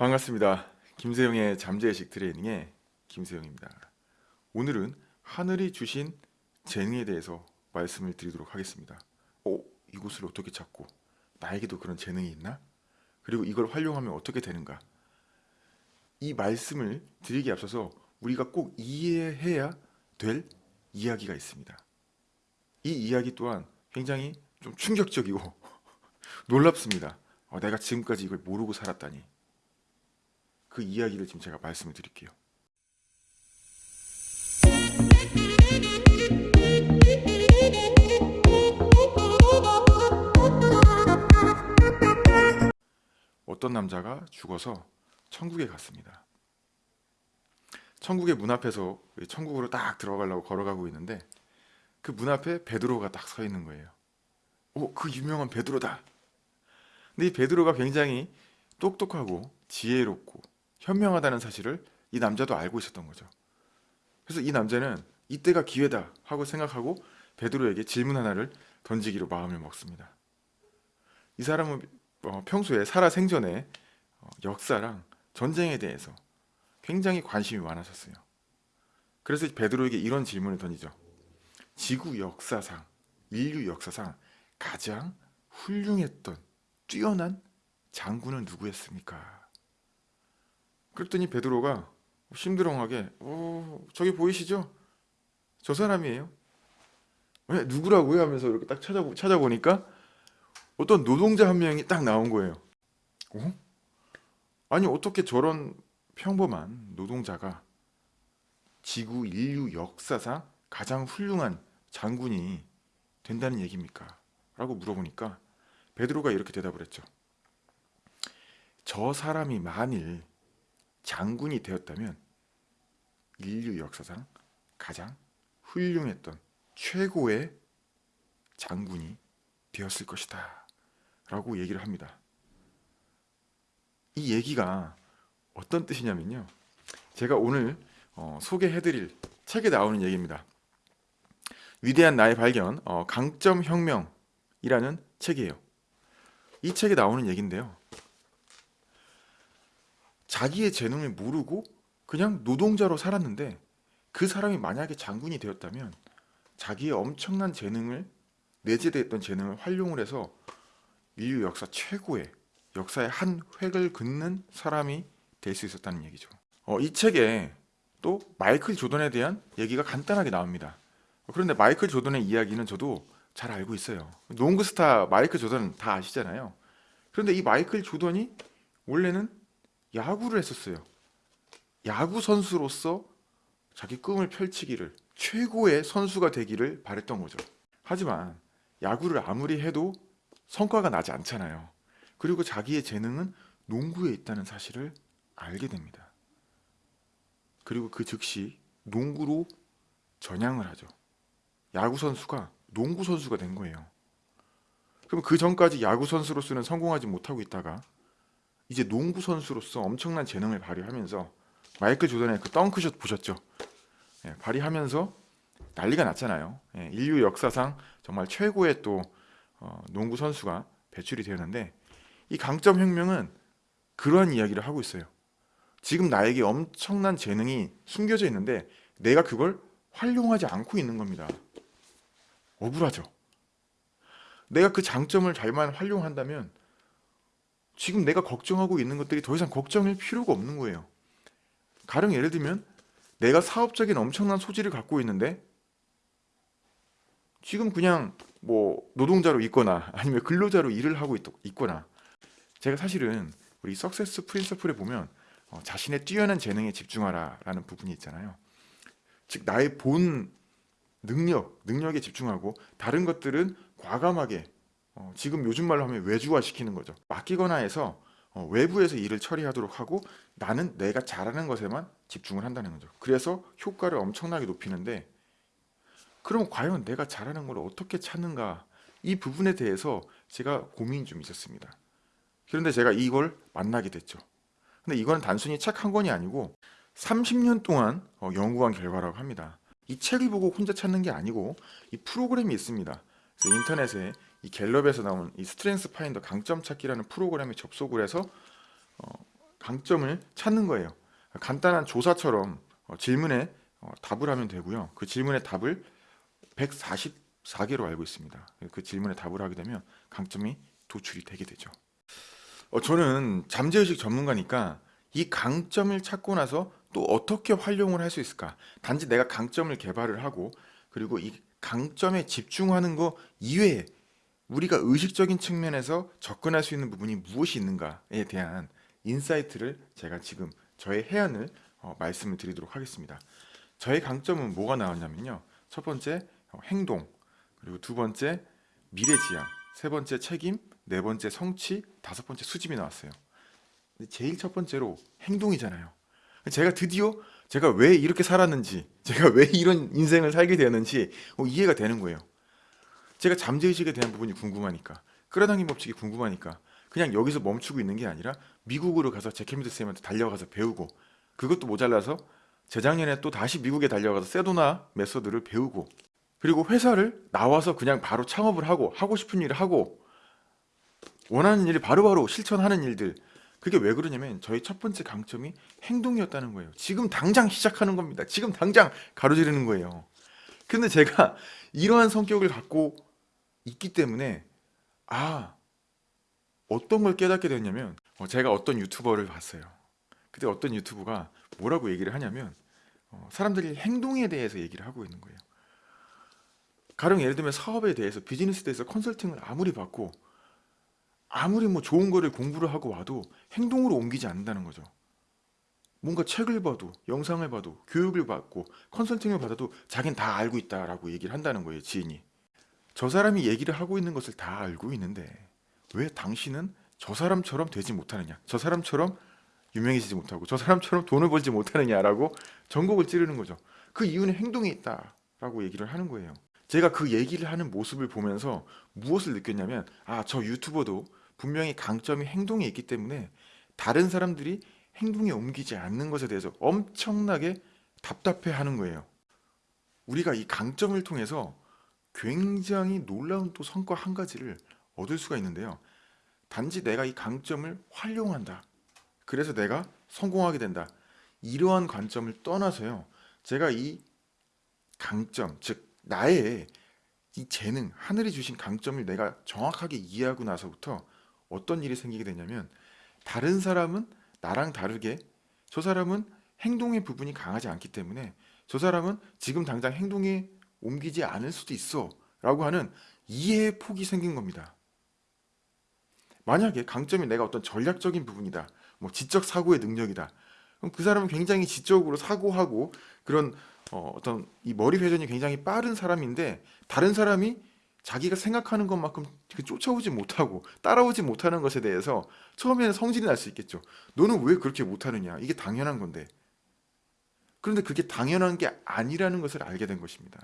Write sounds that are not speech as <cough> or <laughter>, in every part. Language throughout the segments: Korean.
반갑습니다. 김세영의 잠재의식 트레이닝의 김세영입니다. 오늘은 하늘이 주신 재능에 대해서 말씀을 드리도록 하겠습니다. 어, 이곳을 어떻게 찾고 나에게도 그런 재능이 있나? 그리고 이걸 활용하면 어떻게 되는가? 이 말씀을 드리기 앞서서 우리가 꼭 이해해야 될 이야기가 있습니다. 이 이야기 또한 굉장히 좀 충격적이고 <laughs> 놀랍습니다. 어, 내가 지금까지 이걸 모르고 살았다니. 그 이야기를 지금 제가 말씀을 드릴게요. 어떤 남자가 죽어서 천국에 갔습니다. 천국의 문 앞에서 천국으로 딱 들어가려고 걸어가고 있는데 그 문 앞에 베드로가 딱 서 있는 거예요. 오, 그 유명한 베드로다. 근데 이 베드로가 굉장히 똑똑하고 지혜롭고 현명하다는 사실을 이 남자도 알고 있었던 거죠. 그래서 이 남자는 이때가 기회다 하고 생각하고 베드로에게 질문 하나를 던지기로 마음을 먹습니다. 이 사람은 어, 평소에 살아 생전에 어, 역사랑 전쟁에 대해서 굉장히 관심이 많았었어요. 그래서 베드로에게 이런 질문을 던지죠. 지구 역사상, 인류 역사상 가장 훌륭했던 뛰어난 장군은 누구였습니까? 그랬더니 베드로가 심드렁하게 어, 저기 보이시죠? 저 사람이에요. 왜 누구라고요? 하면서 이렇게 딱 찾아보, 찾아보니까 어떤 노동자 한 명이 딱 나온 거예요. 어? 아니 어떻게 저런 평범한 노동자가 지구 인류 역사상 가장 훌륭한 장군이 된다는 얘기입니까? 라고 물어보니까 베드로가 이렇게 대답을 했죠. 저 사람이 만일 장군이 되었다면 인류 역사상 가장 훌륭했던 최고의 장군이 되었을 것이다. 라고 얘기를 합니다. 이 얘기가 어떤 뜻이냐면요. 제가 오늘 어, 소개해드릴 책에 나오는 얘기입니다. 위대한 나의 발견, 어, 강점혁명이라는 책이에요. 이 책에 나오는 얘기인데요. 자기의 재능을 모르고 그냥 노동자로 살았는데 그 사람이 만약에 장군이 되었다면 자기의 엄청난 재능을 내재되었던 재능을 활용을 해서 인류 역사 최고의 역사의 한 획을 긋는 사람이 될 수 있었다는 얘기죠. 어, 이 책에 또 마이클 조던에 대한 얘기가 간단하게 나옵니다. 그런데 마이클 조던의 이야기는 저도 잘 알고 있어요. 농구 스타 마이클 조던 다 아시잖아요. 그런데 이 마이클 조던이 원래는 야구를 했었어요. 야구 선수로서 자기 꿈을 펼치기를 최고의 선수가 되기를 바랬던 거죠. 하지만 야구를 아무리 해도 성과가 나지 않잖아요. 그리고 자기의 재능은 농구에 있다는 사실을 알게 됩니다. 그리고 그 즉시 농구로 전향을 하죠. 야구 선수가 농구 선수가 된 거예요. 그럼 그 전까지 야구 선수로서는 성공하지 못하고 있다가 이제 농구 선수로서 엄청난 재능을 발휘하면서 마이클 조던의 그 덩크샷 보셨죠? 예, 발휘하면서 난리가 났잖아요. 예, 인류 역사상 정말 최고의 또 어, 농구 선수가 배출이 되었는데 이 강점 혁명은 그러한 이야기를 하고 있어요. 지금 나에게 엄청난 재능이 숨겨져 있는데 내가 그걸 활용하지 않고 있는 겁니다. 억울하죠. 내가 그 장점을 잘만 활용한다면 지금 내가 걱정하고 있는 것들이 더 이상 걱정일 필요가 없는 거예요. 가령 예를 들면 내가 사업적인 엄청난 소질을 갖고 있는데 지금 그냥 뭐 노동자로 있거나 아니면 근로자로 일을 하고 있, 거나 제가 사실은 우리 석세스 프린서플에 보면 어, 자신의 뛰어난 재능에 집중하라 라는 부분이 있잖아요. 즉 나의 본 능력, 능력에 집중하고 다른 것들은 과감하게 어, 지금 요즘 말로 하면 외주화 시키는 거죠. 맡기거나 해서 어, 외부에서 일을 처리하도록 하고 나는 내가 잘하는 것에만 집중을 한다는 거죠. 그래서 효과를 엄청나게 높이는데 그럼 과연 내가 잘하는 걸 어떻게 찾는가 이 부분에 대해서 제가 고민이 좀 있었습니다. 그런데 제가 이걸 만나게 됐죠. 근데 이거는 단순히 책 한 권이 아니고 30년 동안 어, 연구한 결과라고 합니다. 이 책을 보고 혼자 찾는 게 아니고 이 프로그램이 있습니다. 그래서 인터넷에 이 갤럽에서 나온 이 StrengthsFinder 강점 찾기라는 프로그램에 접속을 해서 어, 강점을 찾는 거예요. 간단한 조사처럼 어, 질문에 어, 답을 하면 되고요. 그 질문의 답을 144개로 알고 있습니다. 그 질문에 답을 하게 되면 강점이 도출이 되게 되죠. 어, 저는 잠재의식 전문가니까 이 강점을 찾고 나서 또 어떻게 활용을 할 수 있을까? 단지 내가 강점을 개발을 하고 그리고 이 강점에 집중하는 거 이외에 우리가 의식적인 측면에서 접근할 수 있는 부분이 무엇이 있는가에 대한 insight를 제가 지금 저의 혜안을 어, 말씀을 드리도록 하겠습니다. 저의 강점은 뭐가 나왔냐면요. 첫 번째 어, 행동, 그리고 두 번째 미래지향, 세 번째 책임, 네 번째 성취, 다섯 번째 수집이 나왔어요. 제일 첫 번째로 행동이잖아요. 제가 드디어 제가 왜 이렇게 살았는지, 제가 왜 이런 인생을 살게 되었는지 어, 이해가 되는 거예요. 제가 잠재의식에 대한 부분이 궁금하니까, 끌어당김 법칙이 궁금하니까 그냥 여기서 멈추고 있는 게 아니라 미국으로 가서 제케미드 쌤한테 달려가서 배우고 그것도 모자라서 재작년에 또 다시 미국에 달려가서 세도나 메소드를 배우고 그리고 회사를 나와서 그냥 바로 창업을 하고 하고 싶은 일을 하고 원하는 일을 바로바로 실천하는 일들 그게 왜 그러냐면 저희 첫 번째 강점이 행동이었다는 거예요. 지금 당장 시작하는 겁니다. 지금 당장 가로지르는 거예요. 근데 제가 이러한 성격을 갖고 있기 때문에 아 어떤 걸 깨닫게 됐냐면 어, 제가 어떤 유튜버를 봤어요. 그때 어떤 유튜브가 뭐라고 얘기를 하냐면 어, 사람들이 행동에 대해서 얘기를 하고 있는 거예요. 가령 예를 들면 사업에 대해서 비즈니스에 대해서 컨설팅을 아무리 받고 아무리 뭐 좋은 거를 공부를 하고 와도 행동으로 옮기지 않는다는 거죠. 뭔가 책을 봐도 영상을 봐도 교육을 받고 컨설팅을 받아도 자기는 다 알고 있다라고 얘기를 한다는 거예요 지인이 저 사람이 얘기를 하고 있는 것을 다 알고 있는데 왜 당신은 저 사람처럼 되지 못하느냐? 저 사람처럼 유명해지지 못하고 저 사람처럼 돈을 벌지 못하느냐라고 전곡을 찌르는 거죠. 그 이유는 행동에 있다라고 얘기를 하는 거예요. 제가 그 얘기를 하는 모습을 보면서 무엇을 느꼈냐면 아 저 유튜버도 분명히 강점이 행동에 있기 때문에 다른 사람들이 행동에 옮기지 않는 것에 대해서 엄청나게 답답해 하는 거예요. 우리가 이 강점을 통해서 굉장히 놀라운 또 성과 한 가지를 얻을 수가 있는데요. 단지 내가 이 강점을 활용한다. 그래서 내가 성공하게 된다. 이러한 관점을 떠나서요. 제가 이 강점, 즉 나의 이 재능, 하늘이 주신 강점을 내가 정확하게 이해하고 나서부터 어떤 일이 생기게 되냐면 다른 사람은 나랑 다르게 저 사람은 행동의 부분이 강하지 않기 때문에 저 사람은 지금 당장 행동에 옮기지 않을 수도 있어 라고 하는 이해의 폭이 생긴 겁니다. 만약에 강점이 내가 어떤 전략적인 부분이다. 뭐 지적 사고의 능력이다. 그럼 그 사람은 굉장히 지적으로 사고하고 그런 어, 어떤 이 머리 회전이 굉장히 빠른 사람인데 다른 사람이 자기가 생각하는 것만큼 그 쫓아오지 못하고 따라오지 못하는 것에 대해서 처음에는 성질이 날 수 있겠죠. 너는 왜 그렇게 못하느냐? 이게 당연한 건데. 그런데 그게 당연한 게 아니라는 것을 알게 된 것입니다.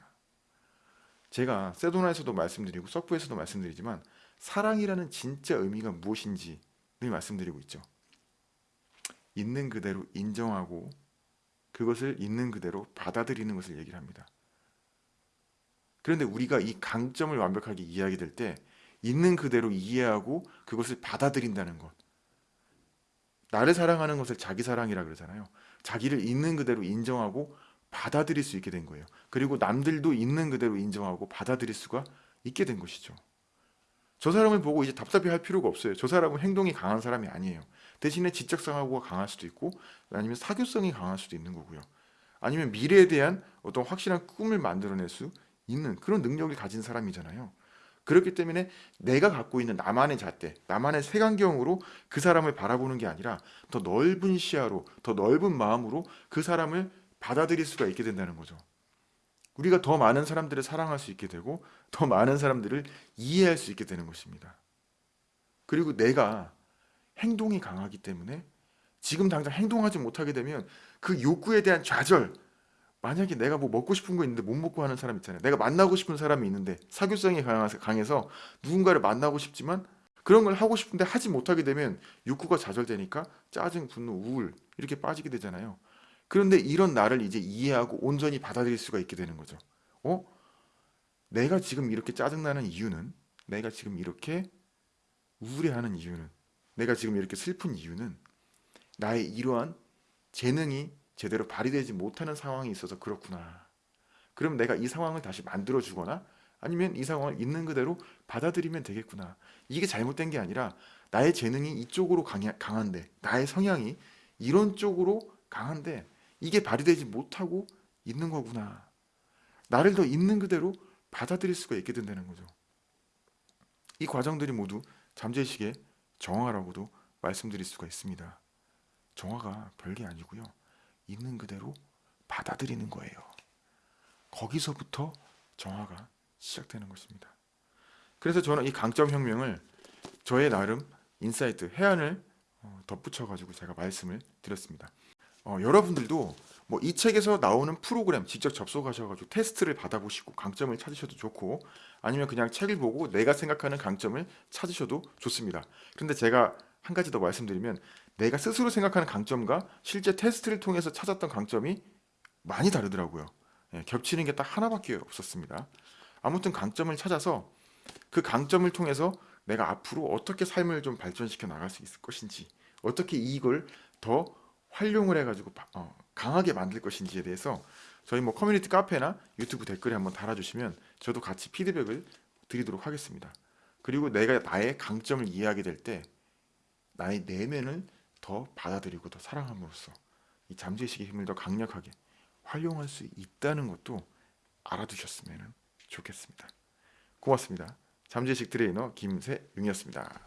제가 세도나에서도 말씀드리고 석부에서도 말씀드리지만 사랑이라는 진짜 의미가 무엇인지 늘 말씀드리고 있죠. 있는 그대로 인정하고 그것을 있는 그대로 받아들이는 것을 얘기를 합니다. 그런데 우리가 이 강점을 완벽하게 이해하게 될 때 있는 그대로 이해하고 그것을 받아들인다는 것. 나를 사랑하는 것을 자기 사랑이라 그러잖아요. 자기를 있는 그대로 인정하고 받아들일 수 있게 된 거예요. 그리고 남들도 있는 그대로 인정하고 받아들일 수가 있게 된 것이죠. 저 사람을 보고 이제 답답해 할 필요가 없어요. 저 사람은 행동이 강한 사람이 아니에요. 대신에 지적성하고가 강할 수도 있고 아니면 사교성이 강할 수도 있는 거고요. 아니면 미래에 대한 어떤 확실한 꿈을 만들어낼 수 있는 그런 능력을 가진 사람이잖아요. 그렇기 때문에 내가 갖고 있는 나만의 잣대, 나만의 색안경으로 그 사람을 바라보는 게 아니라 더 넓은 시야로, 더 넓은 마음으로 그 사람을 받아들일 수가 있게 된다는 거죠. 우리가 더 많은 사람들을 사랑할 수 있게 되고 더 많은 사람들을 이해할 수 있게 되는 것입니다. 그리고 내가 행동이 강하기 때문에 지금 당장 행동하지 못하게 되면 그 욕구에 대한 좌절, 만약에 내가 뭐 먹고 싶은 거 있는데 못 먹고 하는 사람 있잖아요. 내가 만나고 싶은 사람이 있는데 사교성이 강해서 누군가를 만나고 싶지만 그런 걸 하고 싶은데 하지 못하게 되면 욕구가 좌절되니까 짜증, 분노, 우울 이렇게 빠지게 되잖아요. 그런데 이런 나를 이제 이해하고 온전히 받아들일 수가 있게 되는 거죠. 어? 내가 지금 이렇게 짜증나는 이유는 내가 지금 이렇게 우울해하는 이유는 내가 지금 이렇게 슬픈 이유는 나의 이러한 재능이 제대로 발휘되지 못하는 상황이 있어서 그렇구나. 그럼 내가 이 상황을 다시 만들어 주거나 아니면 이 상황을 있는 그대로 받아들이면 되겠구나. 이게 잘못된 게 아니라 나의 재능이 이쪽으로 강한데 나의 성향이 이런 쪽으로 강한데 이게 발휘되지 못하고 있는 거구나. 나를 더 있는 그대로 받아들일 수가 있게 된다는 거죠. 이 과정들이 모두 잠재의식의 정화라고도 말씀드릴 수가 있습니다. 정화가 별게 아니고요. 있는 그대로 받아들이는 거예요. 거기서부터 정화가 시작되는 것입니다. 그래서 저는 이 강점 혁명을 저의 나름 insight 혜안을 어, 덧붙여 가지고 제가 말씀을 드렸습니다. 어, 여러분들도 뭐 이 책에서 나오는 프로그램 직접 접속하셔가지고 테스트를 받아보시고 강점을 찾으셔도 좋고 아니면 그냥 책을 보고 내가 생각하는 강점을 찾으셔도 좋습니다. 그런데 제가 한 가지 더 말씀드리면 내가 스스로 생각하는 강점과 실제 테스트를 통해서 찾았던 강점이 많이 다르더라고요. 예, 겹치는 게 딱 하나밖에 없었습니다. 아무튼 강점을 찾아서 그 강점을 통해서 내가 앞으로 어떻게 삶을 좀 발전시켜 나갈 수 있을 것인지 어떻게 이걸 더 활용을 해가지고 바- 어, 강하게 만들 것인지에 대해서 저희 뭐 커뮤니티 카페나 유튜브 댓글에 한번 달아주시면 저도 같이 피드백을 드리도록 하겠습니다. 그리고 내가 나의 강점을 이해하게 될 때 나의 내면을 더 받아들이고 더 사랑함으로써 이 잠재의식의 힘을 더 강력하게 활용할 수 있다는 것도 알아두셨으면 좋겠습니다. 고맙습니다. 잠재의식 트레이너 김세용이었습니다.